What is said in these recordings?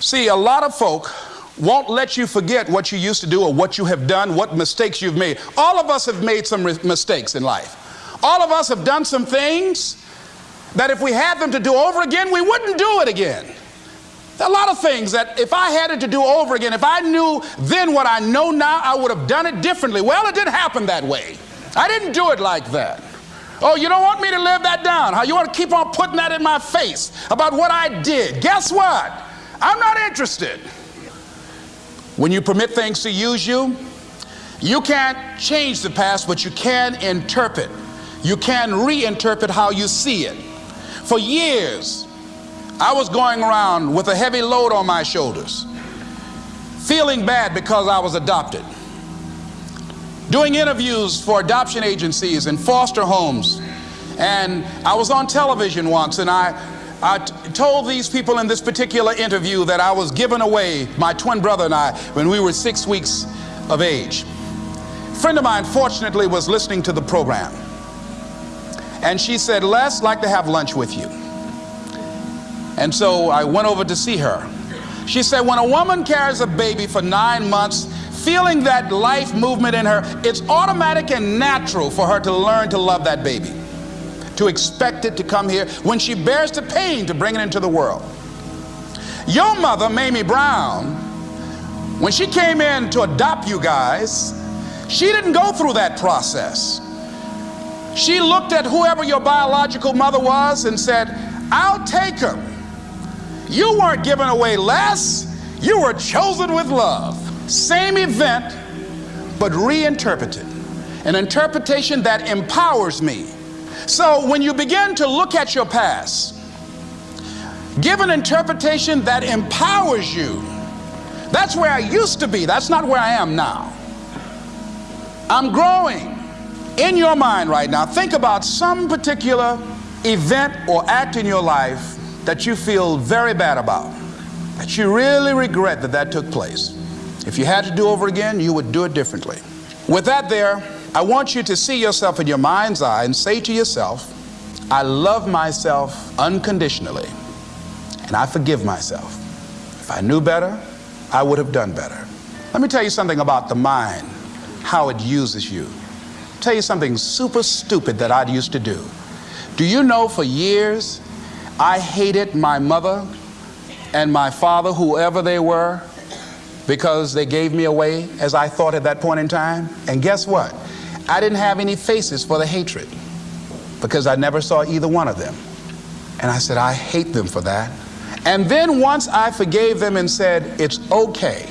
See, a lot of folk won't let you forget what you used to do or what you have done, what mistakes you've made. All of us have made some mistakes in life. All of us have done some things that if we had them to do over again, we wouldn't do it again. There are a lot of things that if I had it to do over again, if I knew then what I know now, I would have done it differently. Well, it didn't happen that way. I didn't do it like that. Oh, you don't want me to live that down. How you want to keep on putting that in my face about what I did. Guess what? I'm not interested. When you permit things to use you, you can't change the past, but you can interpret. You can reinterpret how you see it. For years, I was going around with a heavy load on my shoulders, feeling bad because I was adopted, doing interviews for adoption agencies and foster homes. And I was on television once and I I told these people in this particular interview that I was giving away my twin brother and I when we were six weeks of age. A friend of mine fortunately was listening to the program and she said, Les, like to have lunch with you. And so I went over to see her. She said, when a woman carries a baby for nine months, feeling that life movement in her, it's automatic and natural for her to learn to love that baby to expect it to come here when she bears the pain to bring it into the world. Your mother, Mamie Brown, when she came in to adopt you guys, she didn't go through that process. She looked at whoever your biological mother was and said, I'll take her. You weren't given away Les, you were chosen with love. Same event, but reinterpreted. An interpretation that empowers me so when you begin to look at your past, give an interpretation that empowers you. That's where I used to be. That's not where I am now. I'm growing. In your mind right now, think about some particular event or act in your life that you feel very bad about, that you really regret that that took place. If you had to do over again, you would do it differently. With that there, I want you to see yourself in your mind's eye and say to yourself, I love myself unconditionally and I forgive myself. If I knew better, I would have done better. Let me tell you something about the mind, how it uses you. Tell you something super stupid that I used to do. Do you know for years I hated my mother and my father, whoever they were, because they gave me away as I thought at that point in time? And guess what? I didn't have any faces for the hatred because I never saw either one of them. And I said, I hate them for that. And then once I forgave them and said, it's okay,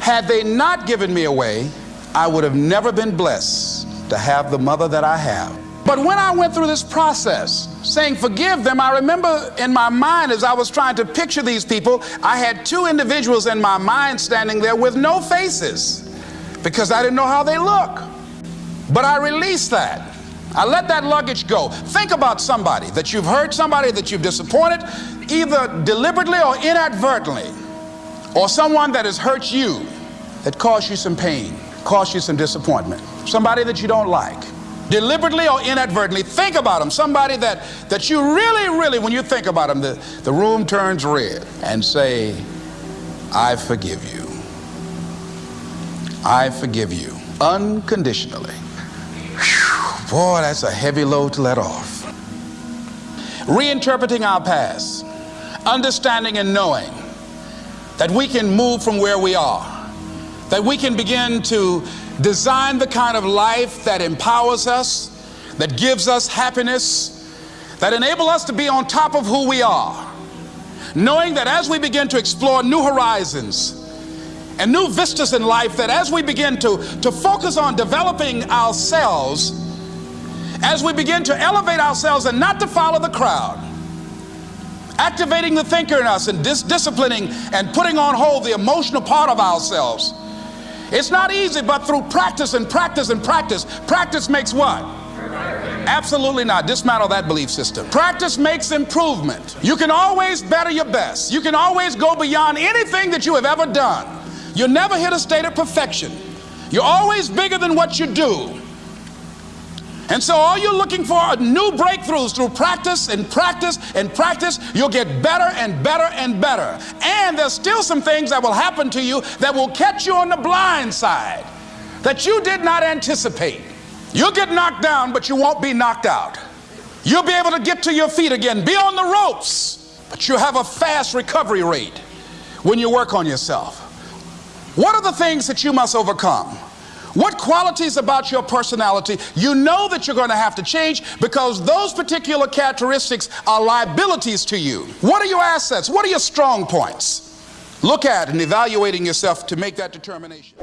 had they not given me away, I would have never been blessed to have the mother that I have. But when I went through this process, saying forgive them, I remember in my mind as I was trying to picture these people, I had two individuals in my mind standing there with no faces because I didn't know how they look. But I release that. I let that luggage go. Think about somebody that you've hurt, somebody that you've disappointed, either deliberately or inadvertently, or someone that has hurt you, that caused you some pain, caused you some disappointment, somebody that you don't like. Deliberately or inadvertently, think about them. Somebody that, that you really, really, when you think about them, the, the room turns red and say, I forgive you. I forgive you unconditionally. Boy, that's a heavy load to let off. Reinterpreting our past, understanding and knowing that we can move from where we are, that we can begin to design the kind of life that empowers us, that gives us happiness, that enable us to be on top of who we are, knowing that as we begin to explore new horizons and new vistas in life, that as we begin to, to focus on developing ourselves, as we begin to elevate ourselves and not to follow the crowd, activating the thinker in us and dis disciplining and putting on hold the emotional part of ourselves. It's not easy, but through practice and practice and practice, practice makes what? Absolutely not. Dismantle that belief system. Practice makes improvement. You can always better your best. You can always go beyond anything that you have ever done. You'll never hit a state of perfection. You're always bigger than what you do. And so all you're looking for are new breakthroughs through practice and practice and practice. You'll get better and better and better. And there's still some things that will happen to you that will catch you on the blind side that you did not anticipate. You'll get knocked down, but you won't be knocked out. You'll be able to get to your feet again, be on the ropes, but you have a fast recovery rate when you work on yourself. What are the things that you must overcome? What qualities about your personality you know that you're going to have to change because those particular characteristics are liabilities to you? What are your assets? What are your strong points? Look at and evaluating yourself to make that determination.